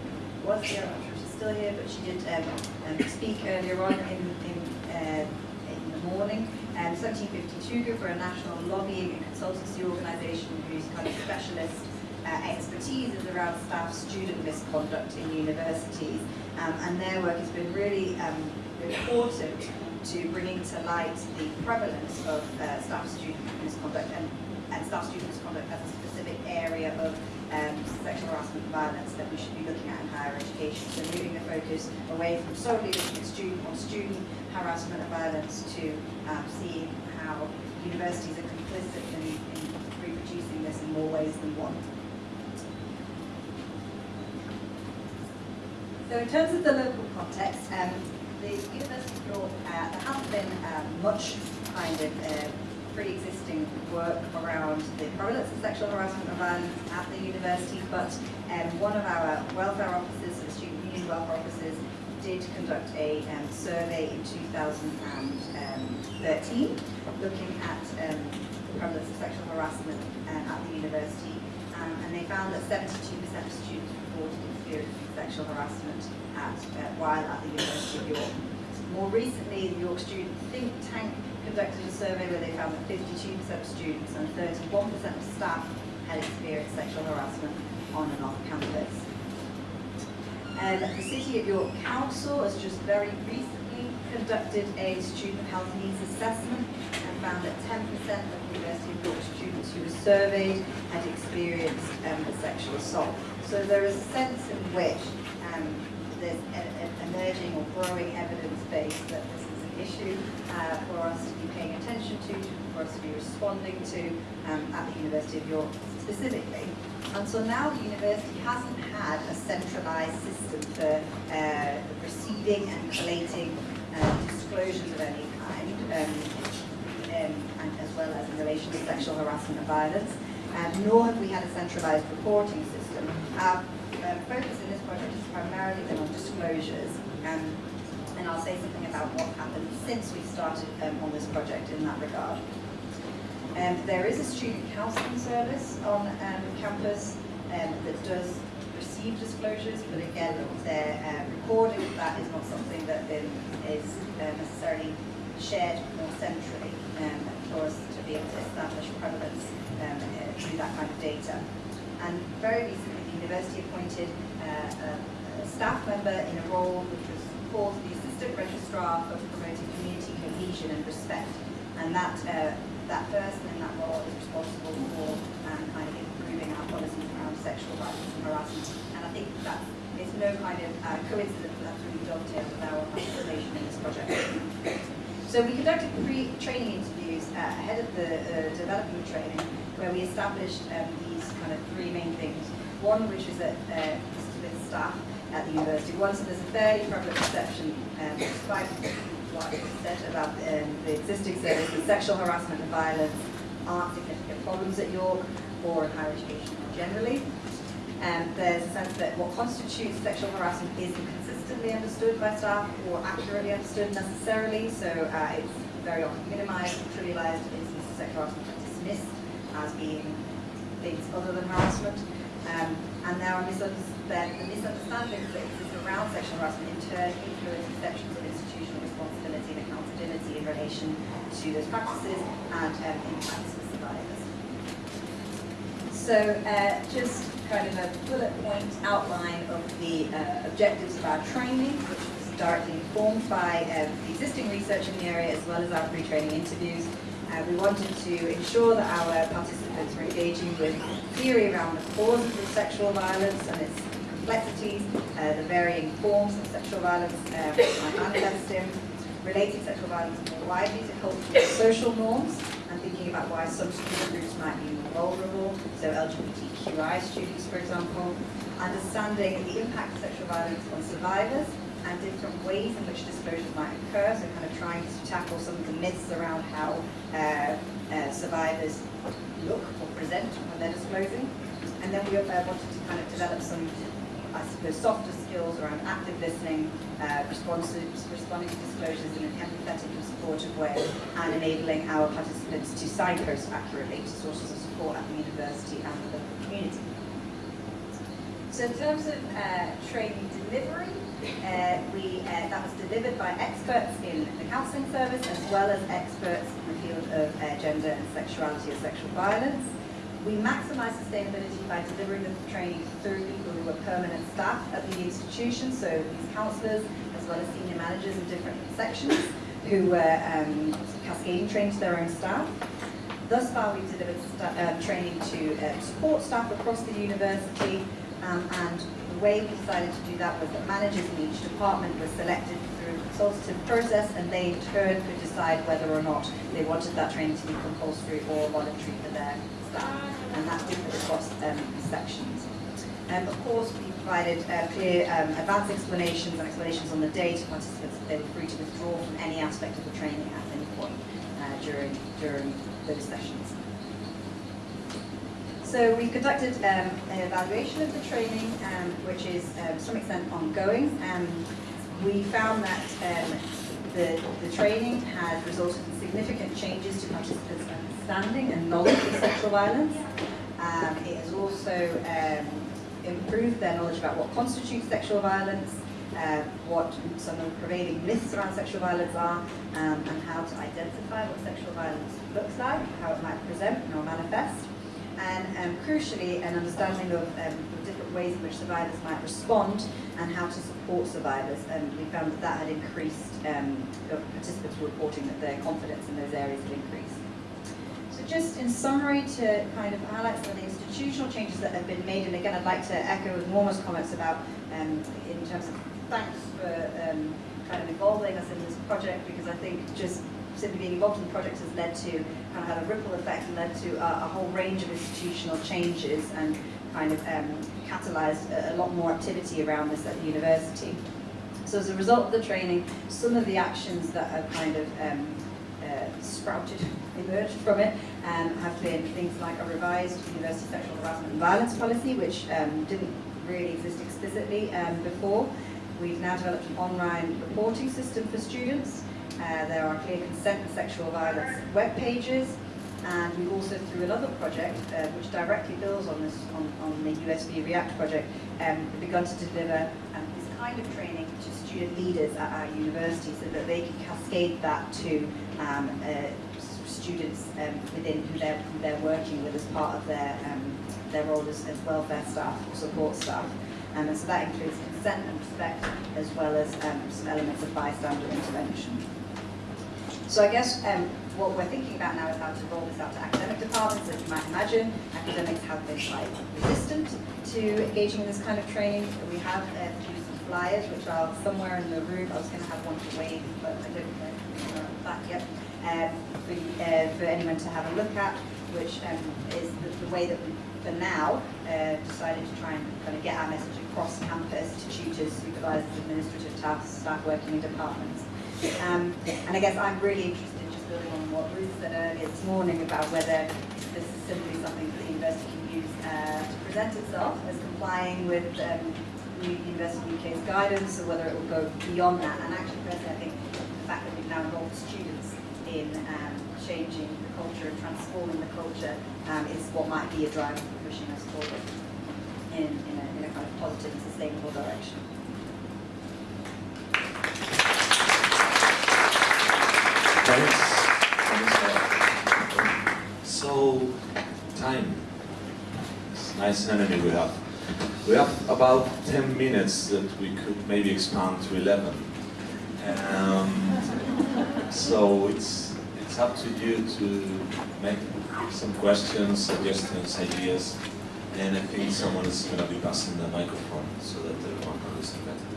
was here, I'm not sure she's still here, but she did um, um, speak earlier on in, in, uh, in the morning. Um, 1752 Group are a national lobbying and consultancy organisation whose kind of specialist uh, expertise is around staff student misconduct in universities. Um, and their work has been really um, important to bringing to light the prevalence of uh, staff student misconduct and, and staff student misconduct as a specific area of um, sexual harassment and violence that we should be looking at in higher education. So moving the focus away from solely looking at student on student harassment and violence to um, seeing how universities are complicit in, in reproducing this in more ways than one. So in terms of the local context, um, the University of York, uh, there hasn't been um, much kind of uh, pre-existing work around the prevalence of sexual harassment violence at the university, but um, one of our welfare officers, the Student Union Welfare Officers, did conduct a um, survey in 2013 looking at um, the prevalence of sexual harassment uh, at the university, um, and they found that 72% of students reported sexual harassment at, while at the University of York. More recently, the York Student Think Tank conducted a survey where they found that 52% of students and 31% of staff had experienced sexual harassment on and off campus. Um, the City of York Council has just very recently conducted a student health needs assessment and found that 10% of University of York students who were surveyed had experienced um, sexual assault. So there is a sense in which um, there's an emerging or growing evidence base that this is an issue uh, for us to be paying attention to, for us to be responding to um, at the University of York specifically. Until now, the university hasn't had a centralised system for uh, receiving and collating uh, disclosures of any kind, um, um, and as well as in relation to sexual harassment and violence, um, nor have we had a centralised reporting system. Our uh, focus in this project has primarily been on disclosures, um, and I'll say something about what happened since we started um, on this project in that regard. Um, there is a student counselling service on um, campus um, that does receive disclosures, but again, their uh, recording of that is not something that um, is uh, necessarily shared more centrally for us to be able to establish prevalence um, uh, through that kind of data. And very recently, university appointed uh, a, a staff member in a role which was called the Assistant Registrar for Promoting Community Cohesion and Respect. And that uh, that person in that role is responsible for um, kind of improving our policies around sexual violence and harassment. And I think that it's no kind of uh, coincidence that that's really dovetailed with our participation in this project. So we conducted pre-training interviews uh, ahead of the uh, developing training where we established um, these kind of three main things. One, which is that uh, with staff at the university. One, so there's a fairly prevalent perception, um, despite what I said about um, the existing services, sexual harassment and violence aren't significant problems at York or in higher education generally. Um, there's a sense that what constitutes sexual harassment isn't consistently understood by staff or accurately understood necessarily, so uh, it's very often minimized, trivialized, instances of sexual harassment are dismissed as being things other than harassment. Um, and there are misunderstandings, the misunderstandings that exist around sexual harassment in turn influence perceptions of institutional responsibility and accountability in relation to those practices and um, impacts for survivors. So uh, just kind of a bullet point outline of the uh, objectives of our training, which was directly informed by uh, existing research in the area as well as our pre-training interviews. Uh, we wanted to ensure that our participants were engaging with theory around the causes of sexual violence and its complexities, uh, the varying forms of sexual violence uh, which might sexual violence more widely to cultural and social norms, and thinking about why some student groups might be more vulnerable, so LGBTQI students, for example, understanding the impact of sexual violence on survivors, and different ways in which disclosures might occur, so kind of trying to tackle some of the myths around how uh, uh, survivors look or present when they're disclosing. And then we uh, wanted to kind of develop some, I suppose, softer skills around active listening, uh, responding to disclosures in an empathetic and supportive way, and enabling our participants to signpost accurately to sources of support at the university and the local community. So in terms of uh, training delivery, uh, we, uh, that was delivered by experts in the counselling service as well as experts in the field of uh, gender and sexuality or sexual violence. We maximise sustainability by delivering the training through people who are permanent staff at the institution, so these counsellors as well as senior managers in different sections who were um, cascading training to their own staff. Thus far, we've delivered uh, training to uh, support staff across the university, um, and way we decided to do that was that managers in each department were selected through a consultative process and they in turn could decide whether or not they wanted that training to be compulsory or voluntary for their staff. And that differed across um, sections. Um, of course, we provided uh, clear um, advanced explanations and explanations on the day to participants that they were free to withdraw from any aspect of the training at any point uh, during, during those sessions. So we conducted um, an evaluation of the training, um, which is um, to some extent ongoing. Um, we found that um, the, the training had resulted in significant changes to participants' understanding and knowledge of sexual violence. Um, it has also improved their knowledge about what constitutes sexual violence, uh, what some of the prevailing myths around sexual violence are, um, and how to identify what sexual violence looks like, how it might present or manifest and um, crucially an understanding of um, the different ways in which survivors might respond and how to support survivors. And we found that that had increased, um, participants were reporting that their confidence in those areas had increased. So just in summary to kind of highlight some of the institutional changes that have been made, and again I'd like to echo Norma's comments about um, in terms of thanks for um, kind of involving us in this project because I think just simply being involved in the project has led to kind of had a ripple effect and led to a, a whole range of institutional changes and kind of um, catalysed a, a, lot more activity around this at the university. So as a result of the training, some of the actions that have kind of um, uh, sprouted, emerged from it, um, have been things like a revised university sexual harassment and violence policy, which um, didn't really exist explicitly um, before. We've now developed an online reporting system for students, uh, there are clear consent and sexual violence web pages, and we've also, through another project, uh, which directly builds on this, on, on the USV React project, um, begun to deliver um, this kind of training to student leaders at our university so that they can cascade that to um, uh, students um, within who they're, who they're working with as part of their, um, their role as, as welfare staff or support staff. Um, and so that includes consent and respect as well as um, some elements of bystander intervention. So I guess um, what we're thinking about now is how to roll this out to academic departments. As you might imagine, academics have been quite resistant to engaging in this kind of training. We have uh, produced some flyers, which are somewhere in the room. I was going to have one to wave, but I don't know that yet. Um, for, uh, for anyone to have a look at, which um, is the, the, way that we, for now, uh, decided to try and kind of get our message across campus to tutors, supervisors, administrative staff, staff working in departments. Um, and I guess I'm really interested just building on what Ruth said earlier this morning about whether this is simply something that the university can use uh, to present itself as complying with um, University UK's guidance, or whether it will go beyond that. And actually, personally, I think the fact that we've now involved students in um, changing the culture and transforming the culture um, is what might be a driver for pushing us forward in, in, a, in a kind of positive and sustainable direction. So, time. It's nice enemy we have. We have about 10 minutes that we could maybe expand to 11. Um, so it's it's up to you to make some questions, suggestions, ideas, and I think someone is going to be passing the microphone so that everyone can listen better.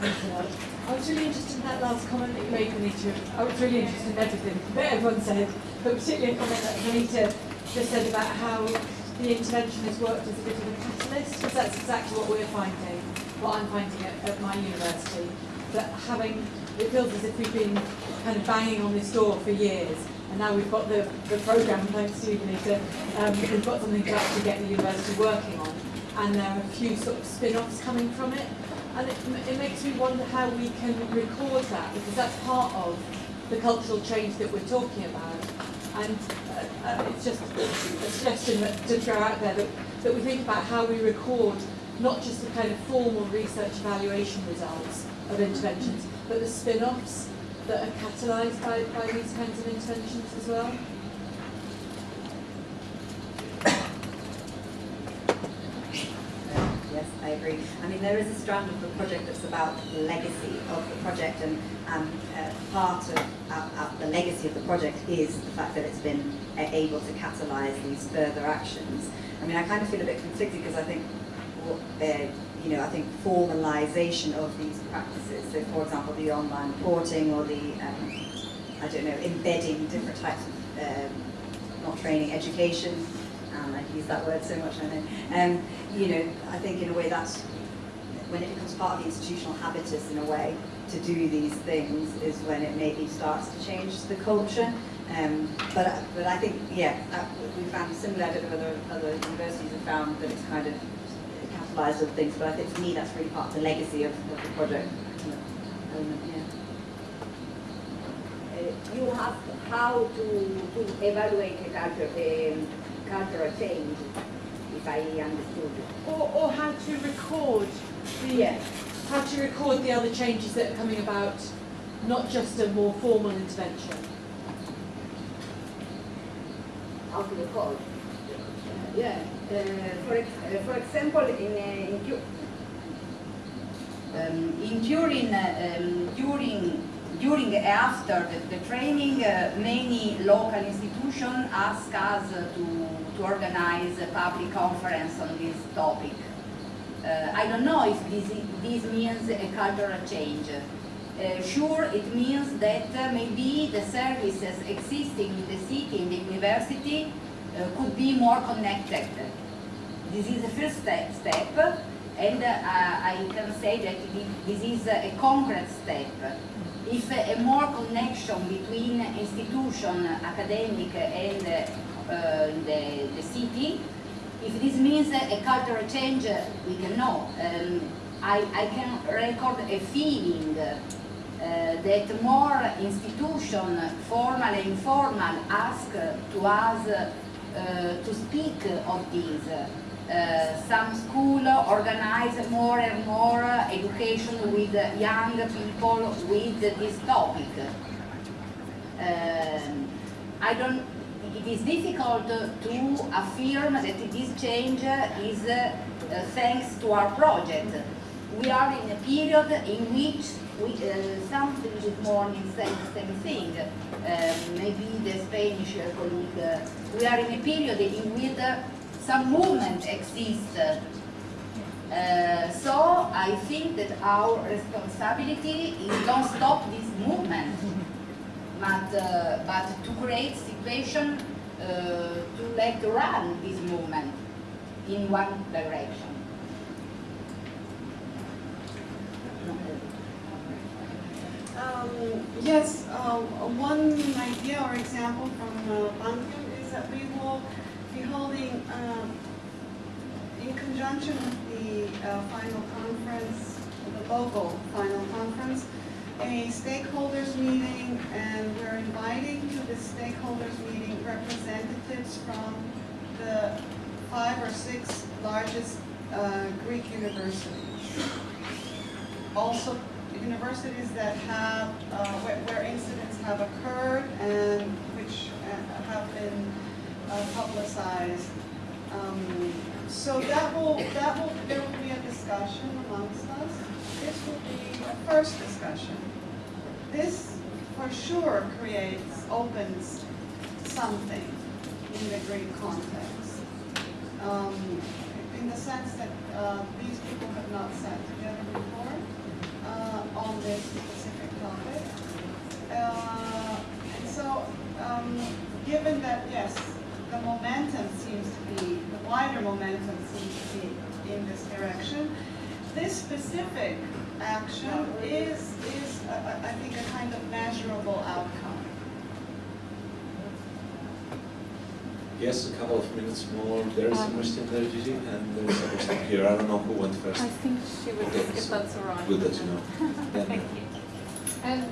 I was really interested in that last comment that you made, Anita. I was really interested in everything that everyone said, but particularly a comment that Anita just said about how the intervention has worked as a bit of a catalyst, because that's exactly what we're finding, what I'm finding at, at my university. That having, it feels as if we've been kind of banging on this door for years, and now we've got the, the programme, thanks to you, Anita, um, we've got something to actually get the university working on, and there are a few sort of spin-offs coming from it. And it, it makes me wonder how we can record that, because that's part of the cultural change that we're talking about. And uh, uh, it's just a suggestion that, to throw out there that, that we think about how we record not just the kind of formal research evaluation results of interventions, but the spin-offs that are catalysed by, by these kinds of interventions as well. I mean, there is a strand of the project that's about the legacy of the project, and um, uh, part of uh, uh, the legacy of the project is the fact that it's been uh, able to catalyse these further actions. I mean, I kind of feel a bit conflicted because I think, what, uh, you know, I think formalisation of these practices, so for example, the online reporting or the, um, I don't know, embedding different types of, um, not training, education, use that word so much, I know. Um, you know, I think in a way that's when it becomes part of the institutional habitus in a way to do these things is when it maybe starts to change the culture. Um, but but I think yeah, we found similar. I don't know whether other universities have found that it's kind of capitalised other things. But I think for me that's really part of the legacy of, of the project. Yeah. Uh, you have how to, to evaluate a culture, um, cultural change, if I understood. Or, or how to record the, Yes. how to record the other changes that are coming about, not just a more formal intervention. How to record. Yeah. Uh, for, ex- uh, for example, in, uh, in Um, in during, uh, um, during, during after the, the training, uh, many local institutions ask us uh, to, to organize a public conference on this topic. Uh, I don't know if this, this means a cultural change. Uh, sure, it means that uh, maybe the services existing in the city, in the university, uh, could be more connected. This is the first step, step and I can say that this is a concrete step. If a more connection between institution, academic and uh, the, the city, if this means a cultural change, we can know. Um, I, I can record a feeling uh, that more institution, formal and informal, ask to us uh, to speak of this. Uh, some school organize more and more education with young people with this topic. Um, I don't, it is difficult to affirm that this change is uh, thanks to our project. We are in a period in which we, uh, something this morning said the same thing. Maybe the Spanish colleague. We are in a period in which some movement exists. Uh, so I think that our responsibility is don't stop this movement, but, uh, but to create situation uh, to let run this movement in one direction. Um, yes, uh, one idea or example from uh, Panteion is that we will holding, um, in conjunction with the uh, final conference, the local final conference, a stakeholders meeting, and we're inviting to the stakeholders meeting representatives from the five or six largest uh, Greek universities. Also, universities that have, uh, where, where incidents have occurred and which uh, have been uh, publicized. Um, so that will, that will, there will be a discussion amongst us. This will be a first discussion. This for sure creates, opens something in the Greek context. Um, in the sense that uh, these people have not sat together before uh, on this specific topic. Uh, and so, um, given that, yes, the momentum seems to be, the wider momentum seems to be in this direction, this specific action is, is uh, I think, a kind of measurable outcome. Yes, a couple of minutes more. There is a question there, Gigi, and there is a question here. I don't know who went first. I think she would, Okay, if so that's all right. Good that you know. *laughs* Thank you. Um,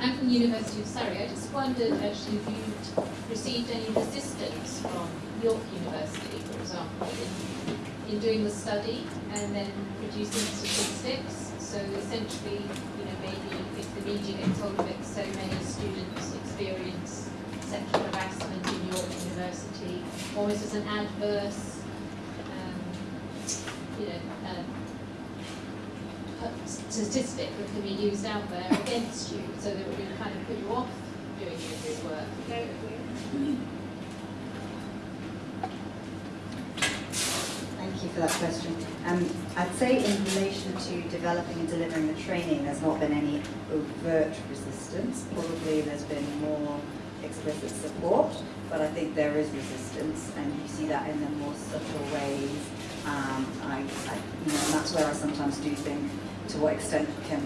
I'm from the University of Surrey. I just wondered actually if you'd received any resistance from York University, for example, in, in doing the study and then producing statistics. So essentially, you know, maybe if the media get told that so many students experience sexual harassment in York University, almost as an adverse, um, you know, um, statistic that can be used out there against you, so that it would kind of put you off doing your good work. Thank you for that question. Um, I'd say in relation to developing and delivering the training, there's not been any overt resistance. Probably there's been more explicit support, but I think there is resistance, and you see that in the more subtle ways. Um, I, I, you know, and that's where I sometimes do think, to what extent can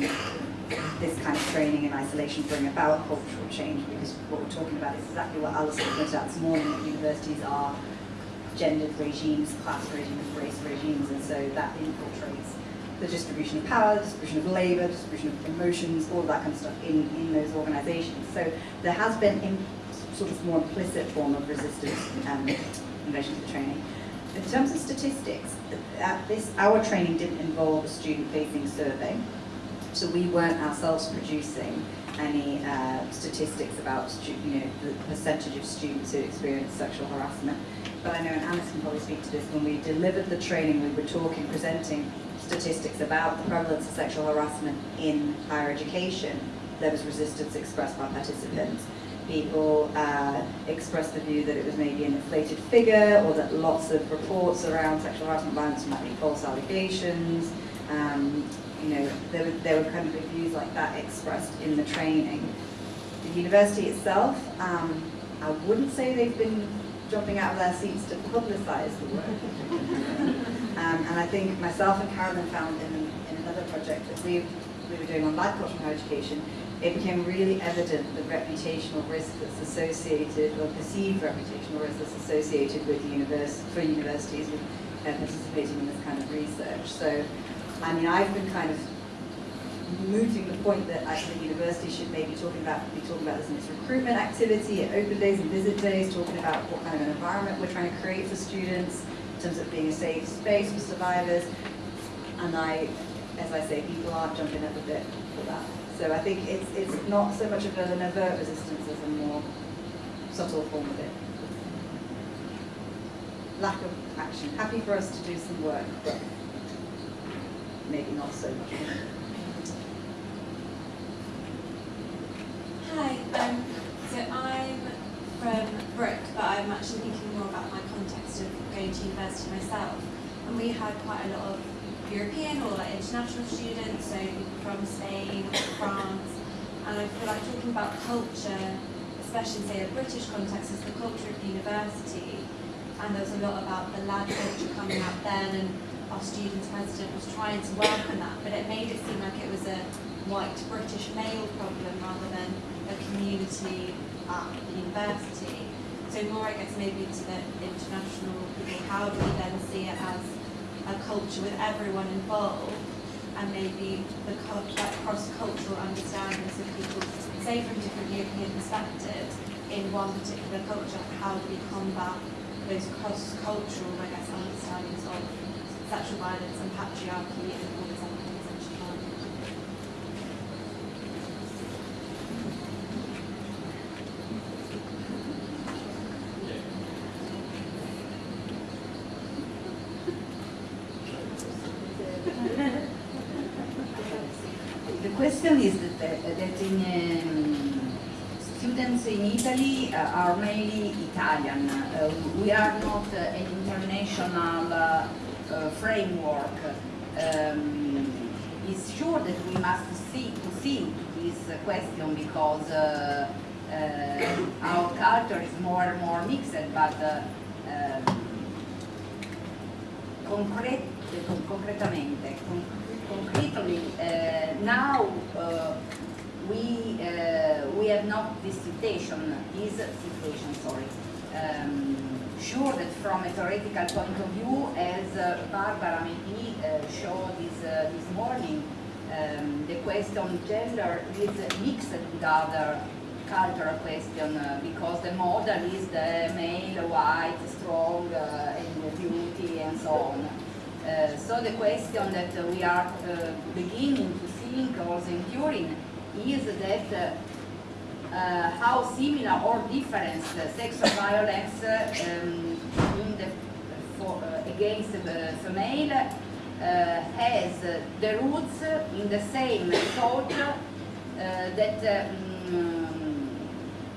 this kind of training in isolation bring about cultural change? Because what we're talking about is exactly what Alison pointed out this morning, that universities are gendered regimes, class regimes, race regimes, and so that infiltrates the distribution of power, the distribution of labour, distribution of emotions, all that kind of stuff in, in those organisations. So there has been in, sort of more implicit form of resistance um, in relation to the training. In terms of statistics, at this, our training didn't involve a student-facing survey, so we weren't ourselves producing any uh, statistics about you know, the percentage of students who experience sexual harassment. But I know, and Alice can probably speak to this, when we delivered the training, we were talking, presenting statistics about the prevalence of sexual harassment in higher education. There was resistance expressed by participants. People uh, expressed the view that it was maybe an inflated figure or that lots of reports around sexual harassment violence might be false allegations. Um, you know, there were, there were kind of views like that expressed in the training. The university itself, um, I wouldn't say they've been jumping out of their seats to publicise the work. *laughs* um, and I think myself and Carolyn found in, in another project that we, we were doing on life culture and higher education, it became really evident the reputational risk that's associated, or perceived reputational risk that's associated with univers for universities with uh, participating in this kind of research. So, I mean, I've been kind of mooting the point that actually universities should maybe talking about be talking about this in its recruitment activity at open days and visit days, talking about what kind of an environment we're trying to create for students in terms of being a safe space for survivors. And I, as I say, people are jumping up a bit for that. So I think it's it's not so much of an overt resistance as a more subtle form of it. Lack of action. Happy for us to do some work, but maybe not so much. Hi, um, so I'm from Brook, but I'm actually thinking more about my context of going to university myself. And we had quite a lot of European or international students, so from Spain France. And I feel like talking about culture, especially say a British context, is the culture of the university. And there was a lot about the lad culture coming out then, and our student president was trying to welcome that, but it made it seem like it was a white British male problem rather than a community at the university. So more, I guess, maybe to the international people, how do we then see it as a culture with everyone involved and maybe the like cross-cultural understandings of people, say from different European perspectives, in one particular culture, how do we combat those cross-cultural, I guess, understandings of sexual violence and patriarchy and all these other things that she can't. The question is that, that in, um, students in Italy uh, are mainly Italian. Uh, we are not uh, an international uh, framework. Um, it's sure that we must see to see this question because our culture is more and more mixed, but um, concretamente, con- concretely, uh, now uh, we uh, we have not this situation, this situation, sorry. Um, sure that from a theoretical point of view, as Barbara maybe showed this this morning, um, the question gender is mixed with other cultural question uh, because the model is the male, white, strong, uh, and beauty and so on. Uh, so the question that uh, we are uh, beginning to think or enduring is that uh, how similar or different sexual violence um, in the, for, against the female has the roots in the same thought that mm,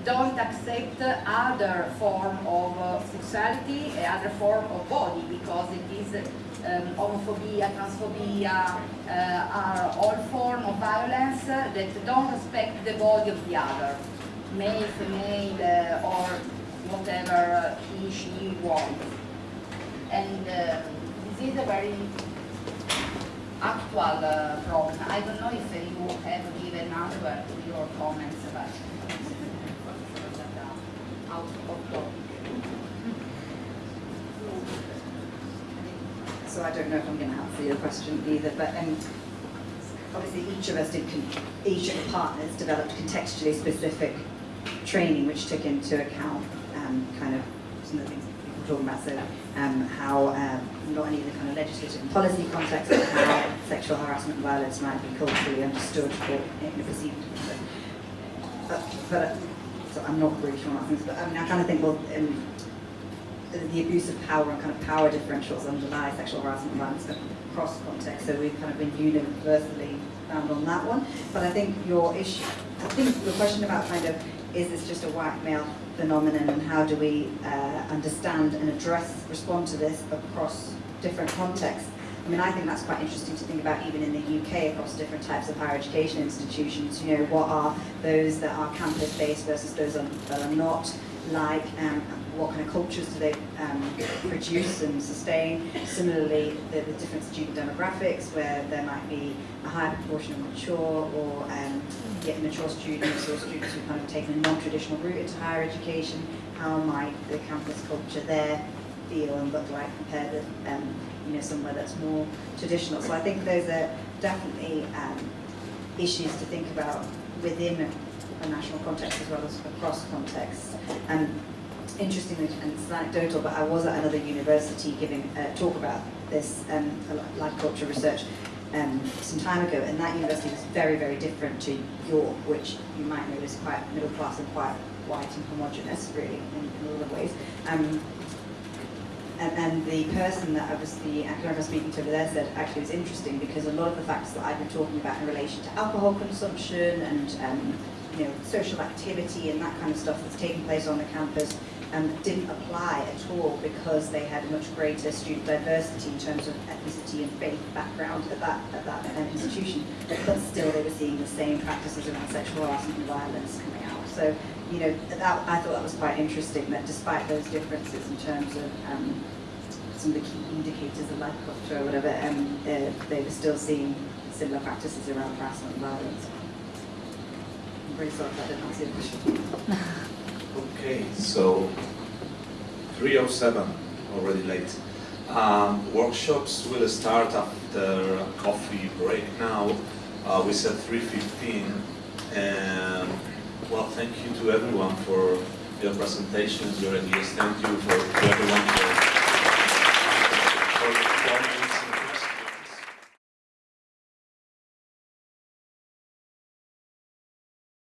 don't accept other form of sexuality, other form of body, because it is um, homophobia, transphobia, uh, are all form of violence that don't respect the body of the other, male, female, uh, or whatever he, she wants. And uh, this is a very actual uh, problem. I don't know if uh, you have given answer to your comments but *laughs* out of topic. So I don't know if I'm going to answer your question either, but um, obviously each of us did, each of the partners developed contextually specific training which took into account um, kind of some of the things were talking about, so um, how um, not only the kind of legislative and policy context, but how sexual harassment and violence might be culturally understood or perceived but, but so I'm not really sure on things, but I mean, I kind of think, well, um, the abuse of power and kind of power differentials underlie sexual harassment violence across context, so we've kind of been universally found on that one. But I think your issue, I think the question about kind of, is this just a white male phenomenon and how do we uh, understand and address, respond to this across different contexts? I mean, I think that's quite interesting to think about even in the UK across different types of higher education institutions. You know, what are those that are campus-based versus those that are not? Like, um, what kind of cultures do they um, produce and sustain? Similarly, the, the different student demographics, where there might be a higher proportion of mature or um, yet mature students or students who've kind of taken a non-traditional route into higher education. How might the campus culture there feel and look like compared with um, you know, somewhere that's more traditional. So I think those are definitely um, issues to think about within national context as well as across contexts. And interestingly, and it's anecdotal, but I was at another university giving a talk about this um, lad culture research um, some time ago, and that university was very, very different to York, which you might know is quite middle class and quite white and homogenous, really, in, in a lot of ways. Um, and, and the person that I was, the academic I was speaking to over there said actually it's interesting because a lot of the facts that I've been talking about in relation to alcohol consumption and um, you know, social activity and that kind of stuff that's taking place on the campus um, didn't apply at all because they had much greater student diversity in terms of ethnicity and faith background at that, at that um, institution. But still they were seeing the same practices around sexual harassment and violence coming out. So, you know, that, I thought that was quite interesting that despite those differences in terms of um, some of the key indicators of lad culture or whatever, um, uh, they were still seeing similar practices around harassment and violence. Answer your question. Okay, so 307, already late. Um, workshops will start after coffee break now. Uh, we said 3.15. And, well, thank you to everyone for your presentations, your ideas. Thank you for, to everyone for, for the comments